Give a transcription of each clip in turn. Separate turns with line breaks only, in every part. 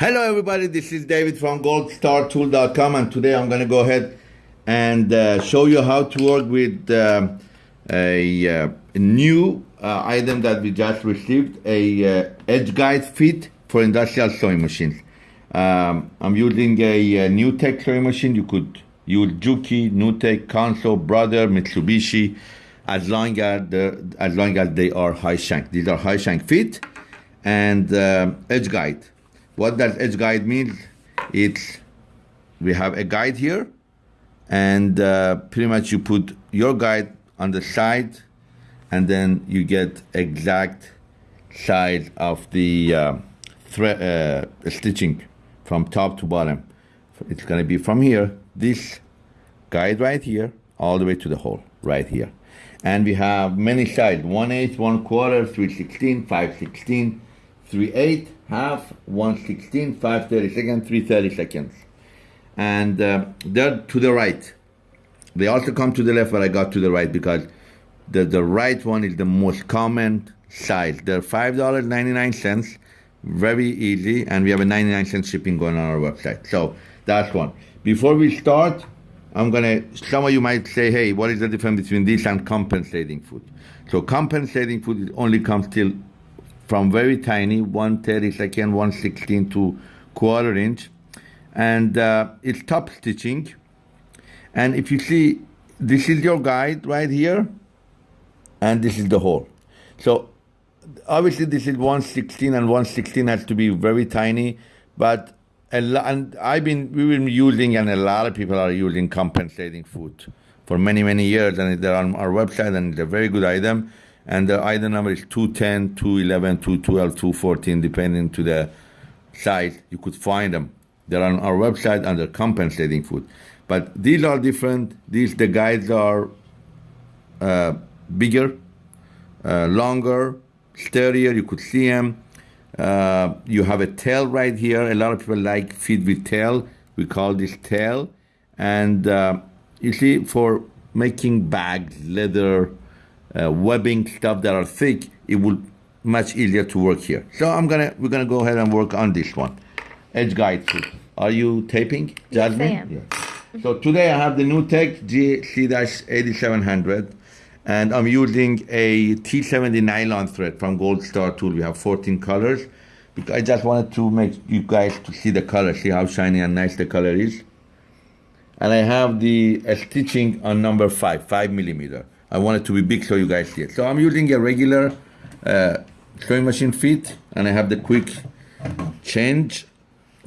Hello, everybody. This is David from goldstartool.com, and today I'm going to go ahead and uh, show you how to work with uh, a, uh, new uh, item that we just received a uh, edge guide fit for industrial sewing machines. Um, I'm using a, a NewTek sewing machine. You could use Juki, NewTek, Consew, Brother, Mitsubishi, as long as the, as long as they are high shank. These are high shank fit and uh, edge guide. What does edge guide mean? It's we have a guide here, and uh, pretty much you put your guide on the side, and then you get exact size of the uh, uh, stitching from top to bottom. It's gonna be from here, this guide right here, all the way to the hole right here. And we have many sides, 1 8, 1 quarter, 3 16, 5 16, 3 8, half, 1 16, 5 30 seconds, 3 30 seconds. And uh, they're to the right. They also come to the left, but I got to the right because the, the right one is the most common size. They're $5.99, very easy, and we have a 99 cent shipping going on our website. So that's one. Before we start, I'm gonna, some of you might say, hey, what is the difference between this and compensating foot So compensating foot only comes till from very tiny, 1 32nd, 1 16 to quarter inch. And uh, it's top stitching. And if you see, this is your guide right here, and this is the hole. So obviously this is 116 and 116 has to be very tiny, but a lot, and I've been, we've been using, and a lot of people are using compensating foot for many, many years, and they're on our website, and it's a very good item and the item number is 210, 211, 212, 214, depending to the size. You could find them. They're on our website under compensating foot. But these are different. These the guides are uh, bigger, uh, longer, sturdier. You could see them. Uh, you have a tail right here. A lot of people like feed with tail. We call this tail. And uh, you see, for making bags, leather, uh, webbing stuff that are thick, it will much easier to work here. So I'm gonna we're gonna go ahead and work on this one. Edge guide too. Are you taping, Jasmine?
Yes, I am.
Yeah. So today I have the NewTek GC-8700 and I'm using a T70 nylon thread from Gold Star Tool. We have 14 colors. Because I just wanted to make you guys to see the color, see how shiny and nice the color is. And I have the uh, stitching on number five, five millimeter. I want it to be big so you guys see it. So I'm using a regular uh, sewing machine feet and I have the quick change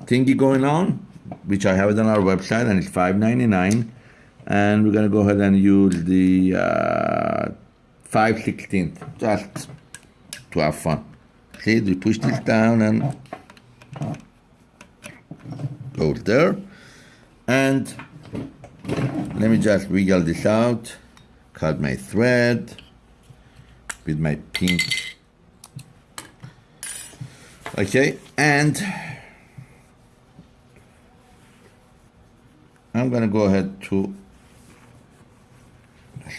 thingy going on, which I have it on our website and it's $5.99. And we're gonna go ahead and use the uh, 5 16th just to have fun. See, we push this down and go there. And let me just wiggle this out cut my thread with my pink. Okay and I'm gonna go ahead to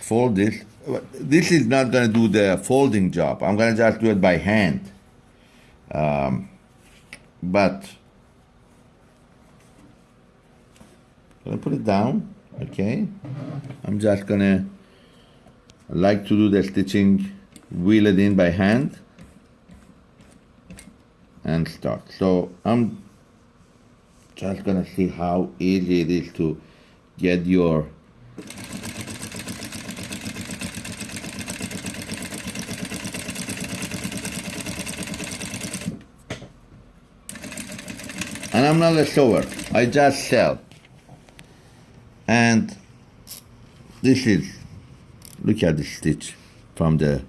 fold this this is not gonna do the folding job. I'm gonna just do it by hand. Um, but I'm gonna put it down okay? I'm just gonna I like to do the stitching, wheel it in by hand and start. So I'm just gonna see how easy it is to get your and I'm not a sewer, I just sell. And this is look at the stitch from the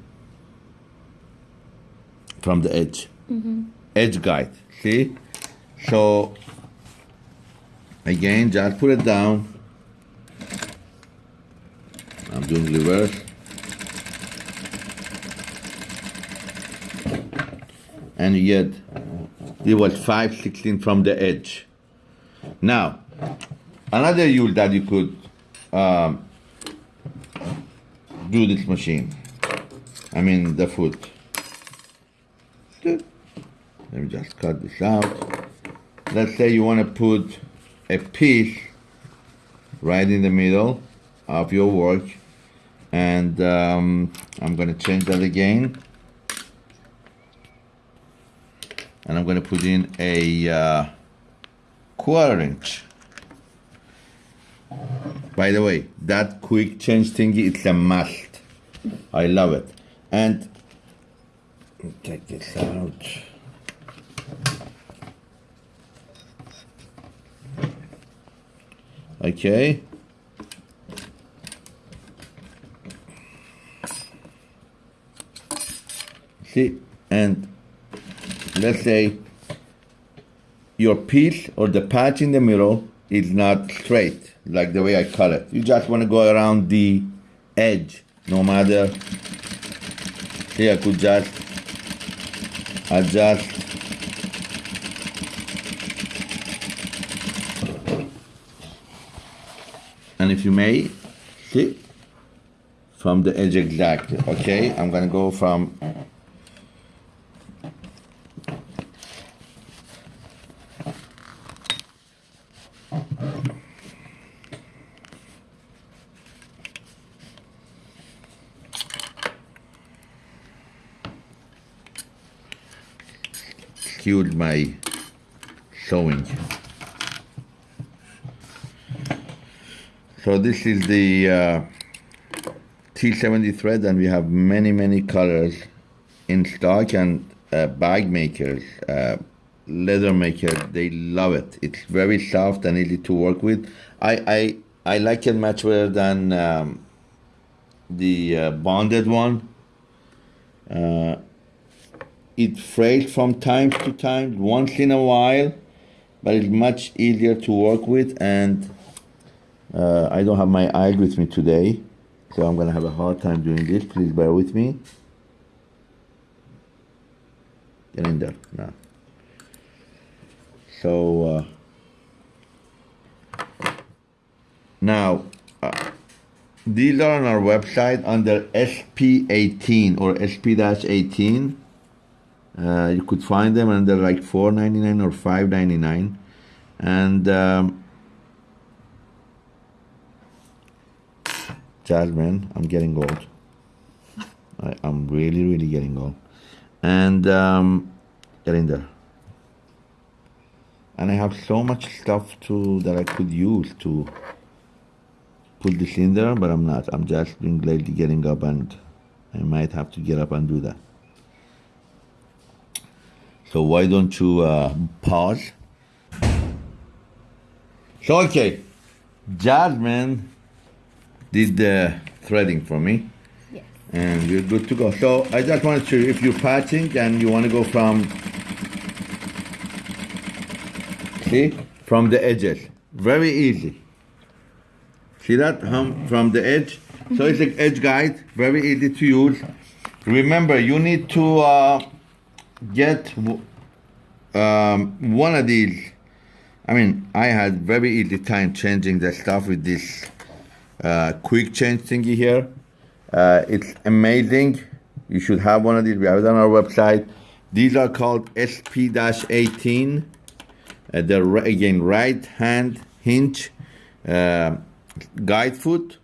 from the edge.
Mm-hmm.
edge guide see? So again just put it down. I'm doing reverse. And you get it was 516 from the edge. Now another rule that you could um, do this machine. I mean the foot. Let me just cut this out. let's say you want to put a piece right in the middle of your work and um, I'm going to change that again and I'm going to put in a uh, quarter inch by the way that quick change thingy it's a must. I love it. And take this out. Okay. See and let's say your piece or the patch in the middle is not straight like the way I cut it. You just want to go around the edge no matter. Here I could just adjust. And if you may see? From the edge exactly okay? I'm gonna go from skewed my sewing. So this is the uh, T70 thread and we have many, many colors in stock and uh, bag makers, uh, leather makers, they love it. It's very soft and easy to work with. I, I, I like it much better than um, the uh, bonded one. It frays from time to time, once in a while, but it's much easier to work with and uh, I don't have my eye with me today, so I'm gonna have a hard time doing this. Please bear with me. Get in there now. So uh, now uh, these are on our website under SP18 or SP-18. Uh, you could find them and they're like 4.99 or 5.99 and um, Jasmine, I'm getting old. I, am really, really getting old. And um, get in there. And I have so much stuff to that I could use to put this in there, but I'm not. I'm just being lately getting up and I might have to get up and do that. So why don't you uh, pause? So okay, Jasmine did the threading for me.
Yes.
And we're good to go. So I just wanted to, if you're patching and you want to go from, see, from the edges, very easy. See that, hum, from the edge? So it's an edge guide, very easy to use. Remember, you need to uh, get um, one of these. I mean, I had very easy time changing the stuff with this uh, quick change thingy here. Uh, it's amazing. You should have one of these. We have it on our website. These are called SP-18. Uh, the again right hand hinge uh, guide foot,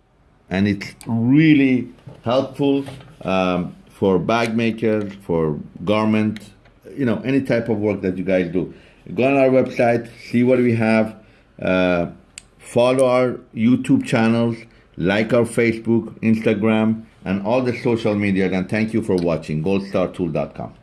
and it's really helpful um, for bag makers, for garment, you know, any type of work that you guys do. Go on our website, see what we have. Uh, follow our YouTube channels, like our Facebook, Instagram, and all the social media. And thank you for watching goldstartool.com.